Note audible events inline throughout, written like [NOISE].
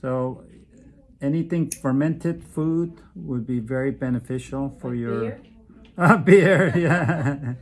So anything fermented food would be very beneficial for Like your beer? Uh, [LAUGHS] beer, [LAUGHS] yeah.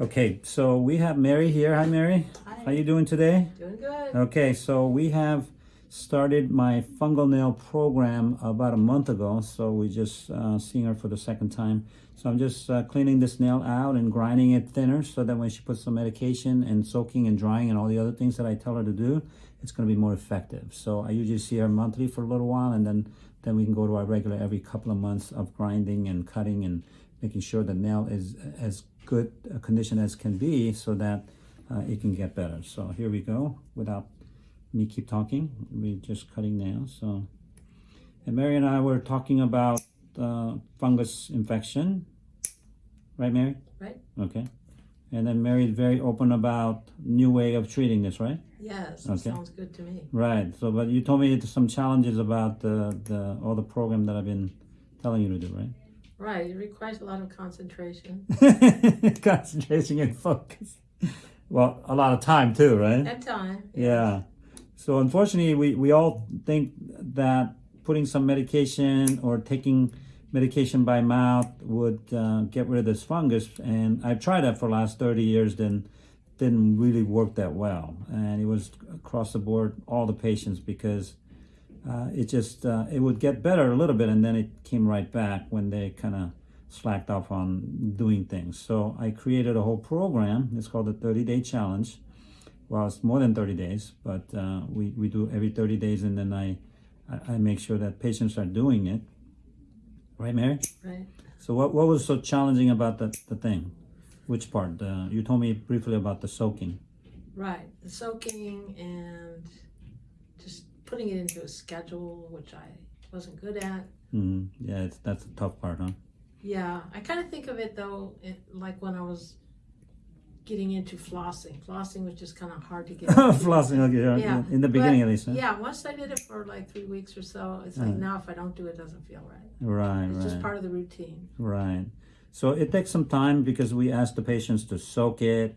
Okay, so we have Mary here. Hi, Mary. Hi. How you doing today? Doing good. Okay, so we have started my fungal nail program about a month ago. So we just uh, seeing her for the second time. So I'm just uh, cleaning this nail out and grinding it thinner so that when she puts some medication and soaking and drying and all the other things that I tell her to do, it's going to be more effective. So I usually see her monthly for a little while and then then we can go to our regular every couple of months of grinding and cutting and making sure the nail is as good a condition as can be so that uh, it can get better. So here we go without me keep talking. We're just cutting nails. So, and Mary and I were talking about uh, fungus infection, right, Mary? Right? Okay. And then Mary is very open about new way of treating this, right? Yes, Okay. sounds good to me. Right. So, but you told me some challenges about the the all the program that I've been telling you to do, right? Right, it requires a lot of concentration [LAUGHS] Concentration and focus. Well, a lot of time too, right? and time. Yeah. So unfortunately, we, we all think that putting some medication or taking medication by mouth would uh, get rid of this fungus. And I've tried that for the last 30 years, then didn't really work that well. And it was across the board, all the patients, because uh, it just, uh, it would get better a little bit and then it came right back when they kind of slacked off on doing things. So I created a whole program. It's called the 30 Day Challenge well it's more than 30 days but uh, we, we do every 30 days and then I, I I make sure that patients are doing it. Right Mary? Right. so what, what was so challenging about the, the thing? Which part? Uh, you told me briefly about the soaking. Right. The soaking and just putting it into a schedule, which I wasn't good at. hmm yeah it's, that's the tough part huh? Yeah, I kind of think of it though, it, like when I was getting into flossing. Flossing was just kind of hard to get. [LAUGHS] flossing okay yeah, Yeah, in the beginning but- at least huh? Yeah, once I did it for like three weeks or so, it's like Uh. now if I don't do it, it doesn't feel right. right It's right just part of the routine. Right. So it takes some time because we ask the patients to soak it,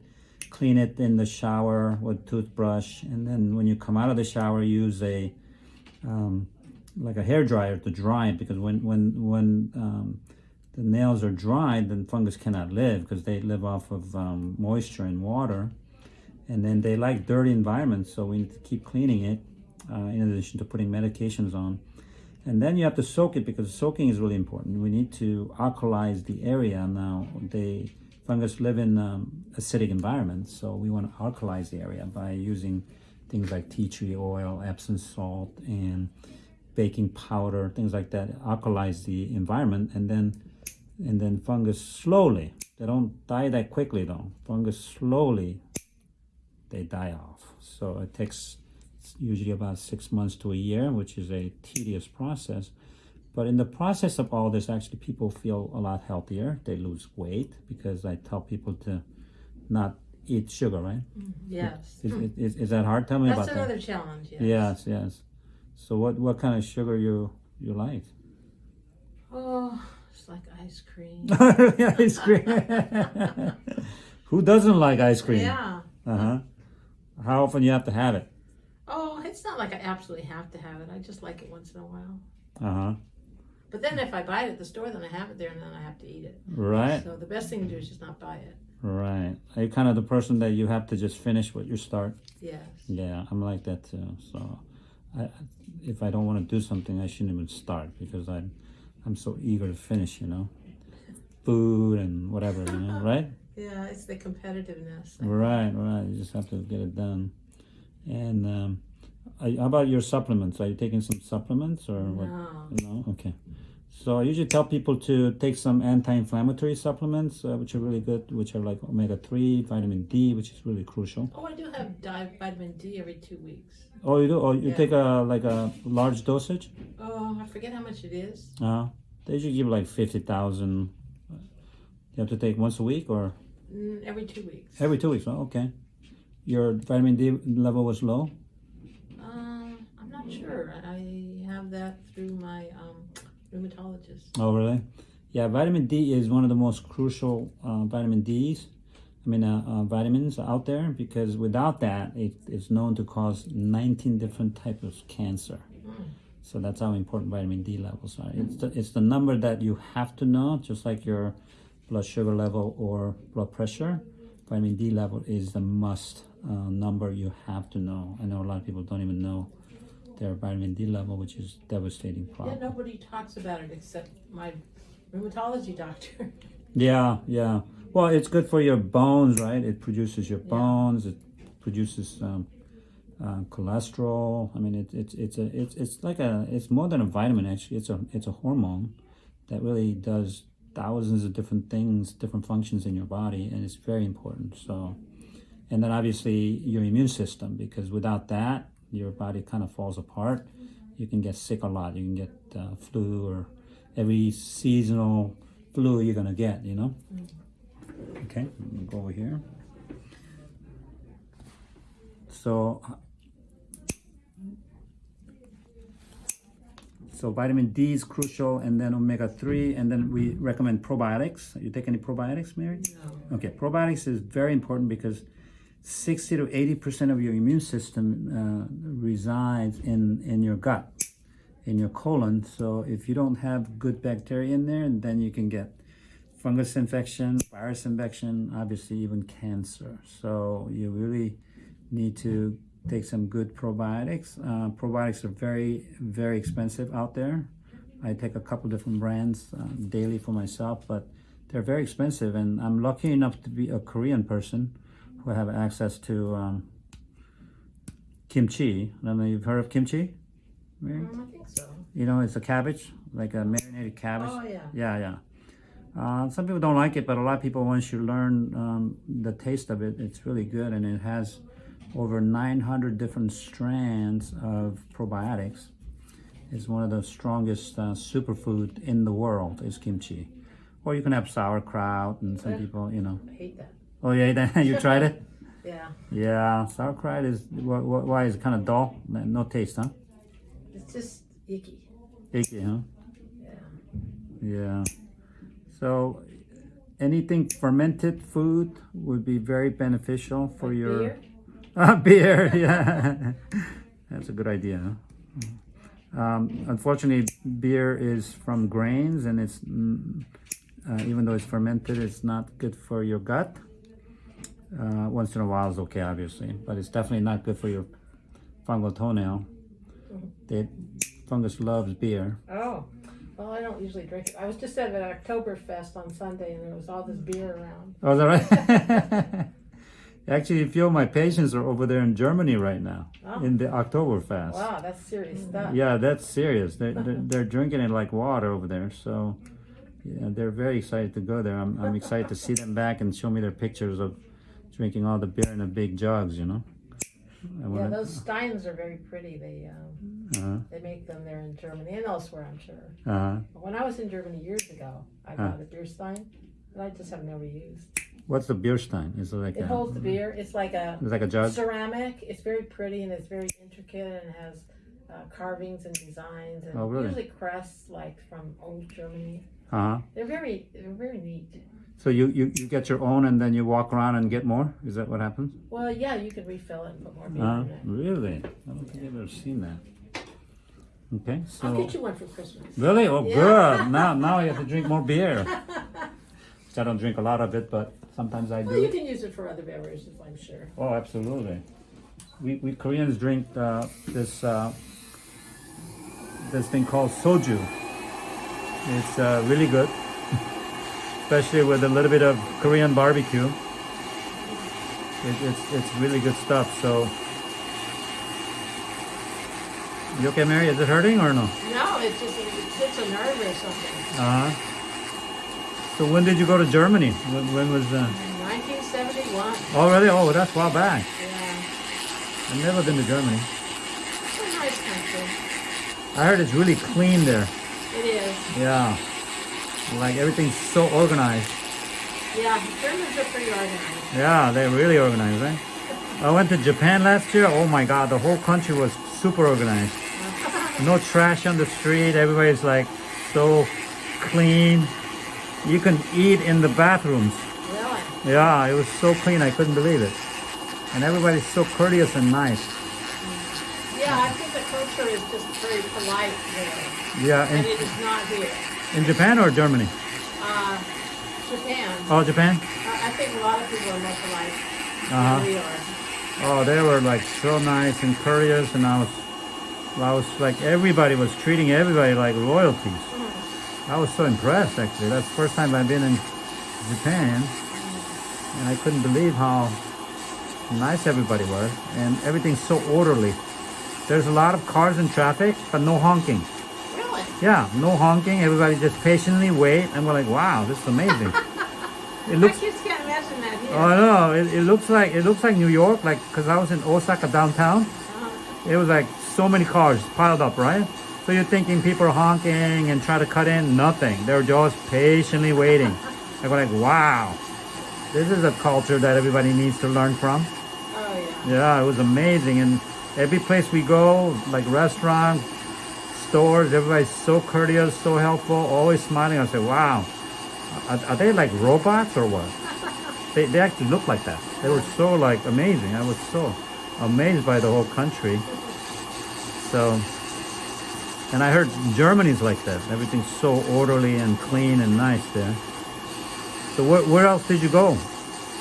clean it in the shower with toothbrush, and then when you come out of the shower, use a um, like a hair dryer to dry it because when when when um, the nails are dried, then fungus cannot live because they live off of um, moisture and water, and then they like dirty environments. So we need to keep cleaning it uh, in addition to putting medications on. And then you have to soak it because soaking is really important. We need to alkalize the area. Now, the fungus live in um, acidic environments, so we want to alkalize the area by using things like tea tree oil, Epsom salt, and baking powder, things like that. Alkalize the environment, and then and then fungus slowly. They don't die that quickly though. Fungus slowly they die off. So it takes usually about six months to a year, which is a tedious process. But in the process of all this, actually, people feel a lot healthier. They lose weight because I tell people to not eat sugar, right? Mm-hmm. Yes. Is, hmm. is, is that hard? Tell me That's about another challenge. that. Yes. Yes, yes. So what, what kind of sugar you you like? Oh, it's like ice cream. [LAUGHS] ice cream. [LAUGHS] Who doesn't like ice cream? Yeah. Uh huh. How often you have to have it? Oh, it's not like I absolutely have to have it. I just like it once in a while. Uh huh. But then if I buy it at the store, then I have it there and then I have to eat it. Right. So the best thing to do is just not buy it. Right. Are you kind of the person that you have to just finish what you start? Yes. Yeah, I'm like that too. So, I, if I don't want to do something, I shouldn't even start because I'm, I'm so eager to finish. You know, food and whatever. You know, [LAUGHS] right? Yeah, it's the competitiveness. Right, right. You just have to get it done. And um, how about your supplements? Are you taking some supplements or what? No. No. Okay. So I usually tell people to take some anti-inflammatory supplements, uh, which are really good, which are like omega-3, vitamin D, which is really crucial. Oh, I do have di- vitamin D every two weeks. Oh, you do? Oh, you Yeah. take a like a large dosage? Oh, I forget how much it is. Uh, they usually give like 50,000. You have to take once a week or Mm, every two weeks. every two weeks? Oh, okay. Your vitamin D level was low? Um, I'm not sure. I have that through my um, rheumatologist. Oh, really? Yeah, vitamin D is one of the most crucial uh, vitamin D's. I mean, uh, uh, vitamins out there because without that, it, it's known to cause 19 different types of cancer. So that's how important vitamin D levels are. It's the, it's the number that you have to know, just like your blood sugar level or blood pressure. Vitamin D level is the must uh, number you have to know. I know a lot of people don't even know their vitamin D level, which is devastating problem. Yeah, nobody talks about it except my rheumatology doctor. [LAUGHS] Yeah, yeah. Well, it's good for your bones, right? It produces your Yeah. bones. It produces um, uh, cholesterol. I mean, it, it's it's a it's it's like a it's more than a vitamin. Actually, it's a it's a hormone that really does thousands of different things, different functions in your body, and it's very important. So, and then obviously your immune system, because without that, your body kind of falls apart. You can get sick a lot. You can get uh, flu or every seasonal flu you're gonna get. You know. Okay, go over here. So, so vitamin D is crucial, and then omega three, and then we recommend probiotics. You take any probiotics, Mary? No. Okay, probiotics is very important because 60 to 80% of your immune system uh, resides in, in your gut, in your colon. So if you don't have good bacteria in there, then you can get fungus infection, virus infection, obviously even cancer. So you really need to take some good probiotics. Uh, probiotics are very, very expensive out there. I take a couple different brands uh, daily for myself, but they're very expensive. And I'm lucky enough to be a Korean person who have access to um, kimchi. I don't know, you've heard of kimchi? Um, I think so. You know, it's a cabbage, like a marinated cabbage. Oh, yeah. Yeah, yeah. Uh, some people don't like it, but a lot of people, once you learn um, the taste of it, it's really good. And it has over 900 different strands of probiotics. It's one of the strongest uh, superfood in the world is kimchi. Or you can have sauerkraut and some people, you know. I hate that. Oh yeah, then [LAUGHS] you tried it? Yeah. Yeah, sauerkraut is, wh- wh- why is it kind of dull? No taste, huh? It's just icky. Icky, huh? Yeah. Yeah. So anything fermented food would be very beneficial for Like your beer? [LAUGHS] Ah, beer. [LAUGHS] Yeah, that's a good idea. huh? Um, unfortunately, beer is from grains, and it's mm, uh, even though it's fermented, it's not good for your gut. Uh, once in a while is okay, obviously, but it's definitely not good for your fungal toenail. The fungus loves beer. Oh. Well, I don't usually drink it. I was just at an Oktoberfest on Sunday and there was all this beer around. Oh, is that right? [LAUGHS] Actually, a few of my patients are over there in Germany right now Oh. in the Oktoberfest. Wow, that's serious stuff. Yeah, that's serious. They're, they're, they're drinking it like water over there. So, yeah, they're very excited to go there. I'm, I'm excited to see them back and show me their pictures of drinking all the beer in the big jugs, you know? Yeah, those Steins are very pretty. They um, uh-huh, they make them there in Germany and elsewhere, I'm sure. uh-huh. When I was in Germany years ago, I Huh. got a beer Stein that I just have never used. What's the beer stein? Is it like It a, holds the beer. It's like a It's like a jug? ceramic. It's very pretty and it's very intricate and has uh, carvings and designs and Oh, really? usually crests like from old Germany. Uh-huh. They're very they're very neat. So you, you, you get your own and then you walk around and get more? Is that what happens? Well, yeah, you can refill it and put more beer Uh, in it. really? I don't think I've ever seen that. Okay, so. I'll get you one for Christmas. Really? Oh, Yeah. good. [LAUGHS] Now, now I have to drink more beer. I don't drink a lot of it, but sometimes I do. Well, you can use it for other beverages, I'm sure. Oh, absolutely. We, we Koreans drink uh, this uh, this thing called soju. It's uh, really good, especially with a little bit of Korean barbecue. It, it's it's really good stuff. So, you okay, Mary? Is it hurting or no? No, it's just it hits a nerve or something. Uh huh. So when did you go to Germany? When, when was that? 1971. Oh really? Oh, that's a while back. Yeah, I've never been to Germany. it's a nice country. I heard it's really clean there. It is. Yeah. Like everything's so organized. Yeah, Germans are pretty organized. Yeah, they're really organized, right? I went to Japan last year. Oh my god, the whole country was super organized. [LAUGHS] No trash on the street. Everybody's like so clean. you can eat in the bathrooms. Really? Yeah, it was so clean, I couldn't believe it. And everybody's so courteous and nice. Yeah, I think the culture is just very polite there, Yeah, and in, it is not here. In Japan or Germany? Uh, Japan, Oh, Japan? I I think a lot of people are more polite Uh-huh. than we are. Oh, they were like so nice and courteous, and I was, I was like everybody was treating everybody like royalties. I was so impressed actually. That's the first time I've been in Japan, and I couldn't believe how nice everybody was, and everything's so orderly. There's a lot of cars in traffic, but no honking. Yeah, no honking. Everybody just patiently wait, and we're like, wow, this is amazing. [LAUGHS] It looks. My kids can't imagine that here. Oh no! It, it looks like it looks like New York, like because I was in Osaka downtown. Uh-huh. It was like so many cars piled up, right? So you're thinking people are honking and try to cut in, nothing. They're just patiently waiting. [LAUGHS] I go like, wow, this is a culture that everybody needs to learn from. Oh yeah. Yeah, it was amazing. And every place we go, like restaurants, stores, everybody's so courteous, so helpful, always smiling. I said, wow, are, are they like robots or what? [LAUGHS] they, they actually look like that. They were so like amazing. I was so amazed by the whole country. So, and I heard Germany's like that. Everything's so orderly and clean and nice there. So where, where else did you go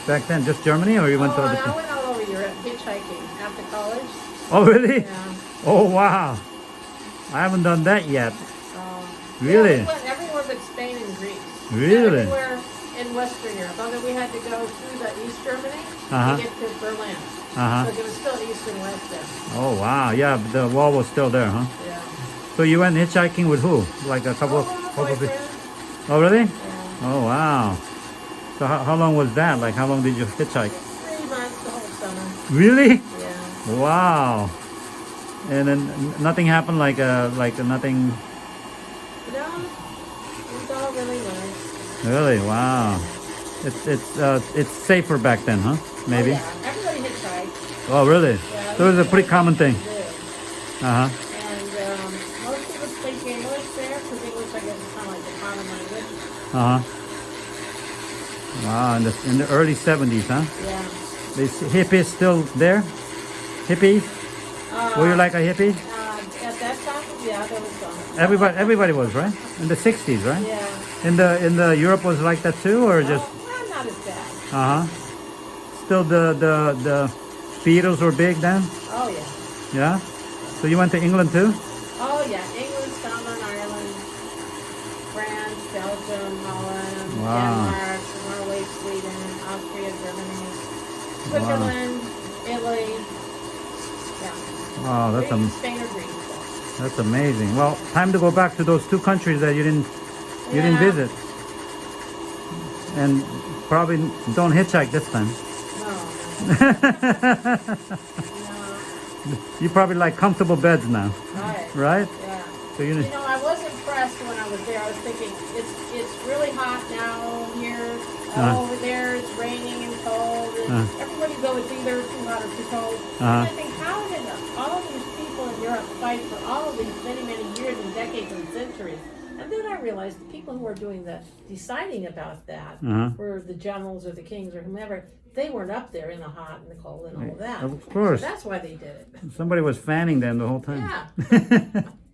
back then? Just Germany or you went oh, to other I went all over Europe hitchhiking after college. Oh, really? Yeah. Oh, wow. I haven't done that yet. Um, Really? Yeah, we went everywhere but Spain and Greece. Really? Everywhere in Western Europe. Although we had to go through the East Germany Uh-huh. to get to Berlin. Uh-huh. So there was still East and West there. Oh, wow. Yeah, the wall was still there, huh? Yeah. So you went hitchhiking with who? Like a couple of... oh, couple of oh, really? Yeah. Oh, wow. So how, how long was that? Like how long did you hitchhike? Three months the whole summer. Really? Yeah. Wow. And then nothing happened like uh like nothing No, it was all really nice. really wow. It's it's uh it's safer back then, huh? Maybe. Oh, yeah. Everybody hitchhiked. Oh, really? Yeah, So it was a pretty common thing. Uh-huh. And um, most people speak English there because English, I guess, is kind of like the common language. Uh-huh. Wow, in the in the early 70s, huh? Yeah. These hippies still there? Hippies? Uh, Were you like a hippie? Uh, at that time, yeah, there was some. Everybody everybody was, right? In the 60s, right? Yeah. In the in the Europe was like that too or just well, not as bad. uh-huh. Still the the the Beatles were big then? Oh, yeah. Yeah? So you went to England too? Oh, yeah. England, Scotland, Ireland, France, Belgium, Holland, Wow. Denmark, Norway, Sweden, Austria, Germany, Switzerland, Italy. Yeah. Wow, that's Greece, am- Spain or Greece. that's amazing. Well, time to go back to those two countries that you didn't you didn't visit. And probably don't hitchhike this time. No, no. [LAUGHS] you probably like comfortable beds now, Right. right? Yeah. So you You know, I was impressed when I was there. I was thinking, it's it's really hot now here. Uh-huh. over there it's raining and cold. And Uh-huh. everybody go, it's either too hot or too cold. Uh-huh. And I think, how did all these people in Europe fight for all of these many, many years and decades and centuries? And then I realized the people who were doing the deciding about that Uh-huh. were the generals or the kings or whomever. They weren't up there in the hot and the cold and all of that. Of course. So that's why they did it. [LAUGHS] Somebody was fanning them the whole time. Yeah. [LAUGHS]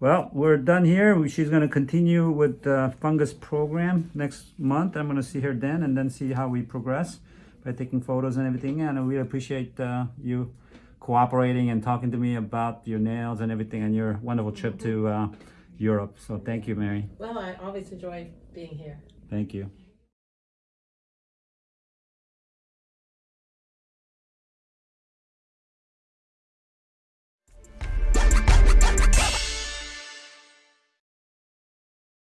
Well, we're done here. She's going to continue with the fungus program next month. I'm going to see her then and then see how we progress by taking photos and everything. And really appreciate uh, you cooperating and talking to me about your nails and everything and your wonderful trip to uh, Europe. So thank you, Mary. Well, I always enjoy being here. Thank you.